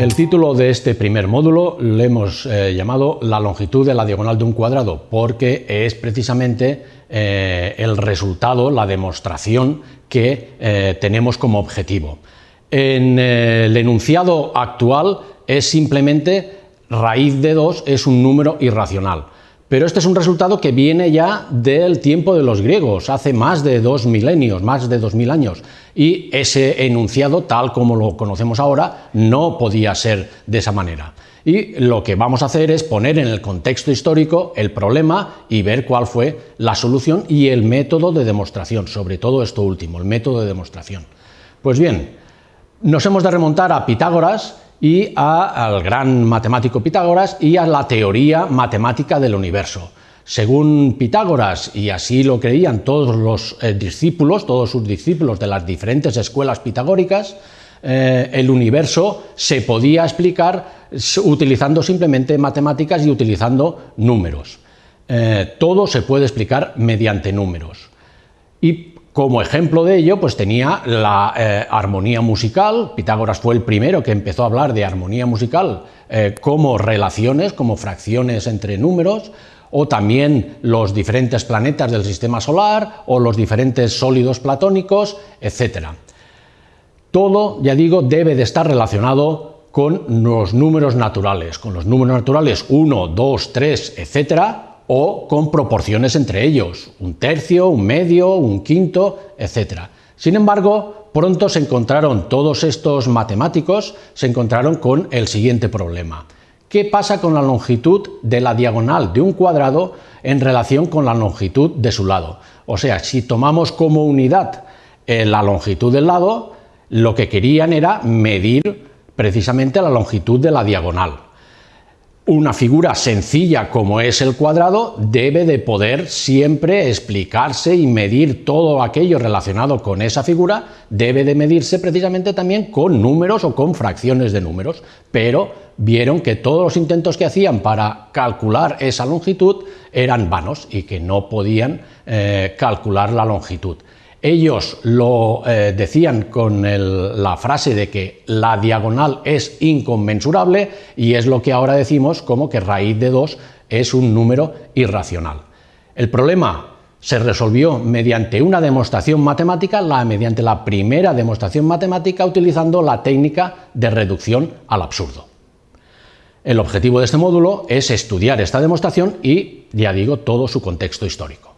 El título de este primer módulo lo hemos eh, llamado La longitud de la diagonal de un cuadrado, porque es precisamente eh, el resultado, la demostración que eh, tenemos como objetivo. En el enunciado actual es simplemente raíz de 2 es un número irracional. Pero este es un resultado que viene ya del tiempo de los griegos, hace más de dos milenios, más de dos mil años, y ese enunciado, tal como lo conocemos ahora, no podía ser de esa manera. Y lo que vamos a hacer es poner en el contexto histórico el problema y ver cuál fue la solución y el método de demostración, sobre todo esto último, el método de demostración. Pues bien, nos hemos de remontar a Pitágoras, y al gran matemático Pitágoras y a la teoría matemática del universo. Según Pitágoras, y así lo creían todos los eh, discípulos, todos sus discípulos de las diferentes escuelas pitagóricas, eh, el universo se podía explicar utilizando simplemente matemáticas y utilizando números. Eh, todo se puede explicar mediante números. Y como ejemplo de ello, pues tenía la armonía musical. Pitágoras fue el primero que empezó a hablar de armonía musical como relaciones, como fracciones entre números, o también los diferentes planetas del sistema solar, o los diferentes sólidos platónicos, etc. Todo, ya digo, debe de estar relacionado con los números naturales, con los números naturales 1, 2, 3, etcétera, o con proporciones entre ellos, un tercio, un medio, un quinto, etc. Sin embargo, pronto se encontraron todos estos matemáticos, se encontraron con el siguiente problema. ¿Qué pasa con la longitud de la diagonal de un cuadrado en relación con la longitud de su lado? O sea, si tomamos como unidad eh, la longitud del lado, lo que querían era medir precisamente la longitud de la diagonal una figura sencilla como es el cuadrado debe de poder siempre explicarse y medir todo aquello relacionado con esa figura, debe de medirse precisamente también con números o con fracciones de números, pero vieron que todos los intentos que hacían para calcular esa longitud eran vanos y que no podían eh, calcular la longitud. Ellos lo eh, decían con la frase de que la diagonal es inconmensurable y es lo que ahora decimos como que raíz de 2 es un número irracional. El problema se resolvió mediante una demostración matemática, la, mediante la primera demostración matemática utilizando la técnica de reducción al absurdo. El objetivo de este módulo es estudiar esta demostración y, ya digo, todo su contexto histórico.